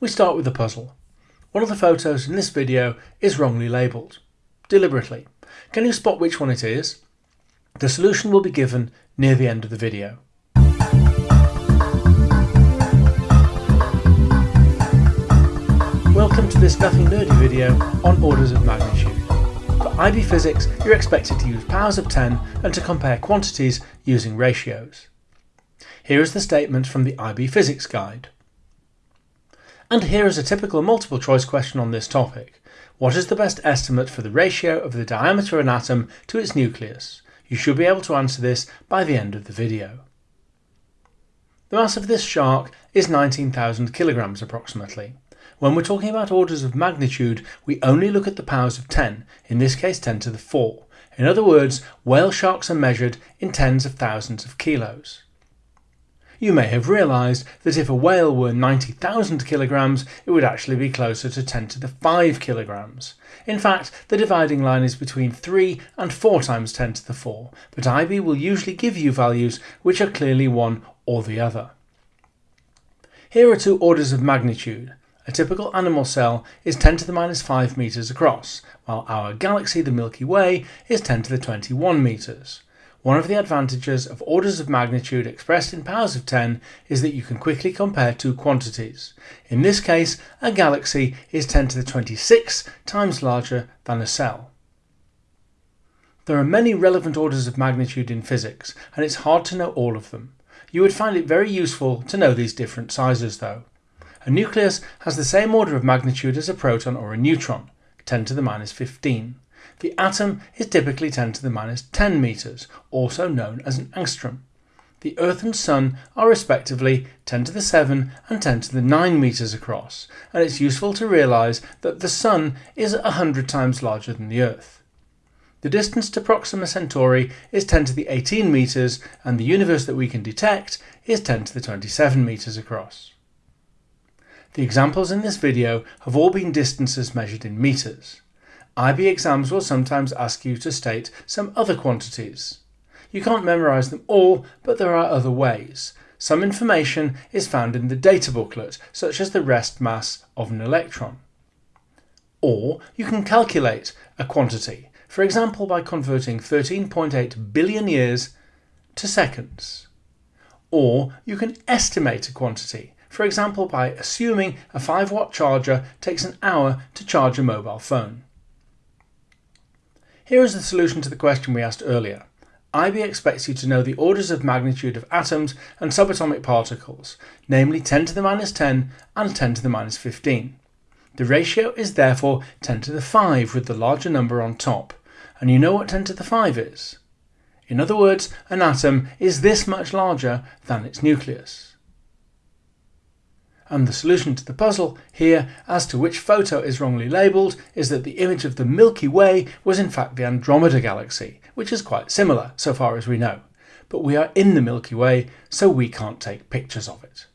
We start with the puzzle. One of the photos in this video is wrongly labelled. Deliberately. Can you spot which one it is? The solution will be given near the end of the video. Welcome to this nothing nerdy video on orders of magnitude. For IB Physics, you're expected to use powers of 10 and to compare quantities using ratios. Here is the statement from the IB Physics Guide. And here is a typical multiple choice question on this topic. What is the best estimate for the ratio of the diameter of an atom to its nucleus? You should be able to answer this by the end of the video. The mass of this shark is 19,000 kilograms approximately. When we're talking about orders of magnitude, we only look at the powers of 10, in this case 10 to the 4. In other words, whale sharks are measured in tens of thousands of kilos. You may have realised that if a whale were 90,000 kilograms, it would actually be closer to 10 to the 5 kilograms. In fact, the dividing line is between 3 and 4 times 10 to the 4, but IB will usually give you values which are clearly one or the other. Here are two orders of magnitude. A typical animal cell is 10 to the minus 5 metres across, while our galaxy, the Milky Way, is 10 to the 21 metres. One of the advantages of orders of magnitude expressed in powers of 10 is that you can quickly compare two quantities. In this case, a galaxy is 10 to the 26 times larger than a cell. There are many relevant orders of magnitude in physics, and it's hard to know all of them. You would find it very useful to know these different sizes though. A nucleus has the same order of magnitude as a proton or a neutron, 10 to the minus 15. The atom is typically 10 to the minus 10 meters, also known as an angstrom. The Earth and Sun are respectively 10 to the 7 and 10 to the 9 meters across, and it's useful to realize that the Sun is 100 times larger than the Earth. The distance to Proxima Centauri is 10 to the 18 meters, and the universe that we can detect is 10 to the 27 meters across. The examples in this video have all been distances measured in metres. IB exams will sometimes ask you to state some other quantities. You can't memorise them all, but there are other ways. Some information is found in the data booklet, such as the rest mass of an electron. Or you can calculate a quantity, for example by converting 13.8 billion years to seconds. Or you can estimate a quantity, for example by assuming a 5 watt charger takes an hour to charge a mobile phone. Here is the solution to the question we asked earlier. IB expects you to know the orders of magnitude of atoms and subatomic particles, namely 10 to the minus 10 and 10 to the minus 15. The ratio is therefore 10 to the 5 with the larger number on top, and you know what 10 to the 5 is. In other words, an atom is this much larger than its nucleus and the solution to the puzzle here as to which photo is wrongly labelled is that the image of the Milky Way was in fact the Andromeda Galaxy, which is quite similar so far as we know. But we are in the Milky Way, so we can't take pictures of it.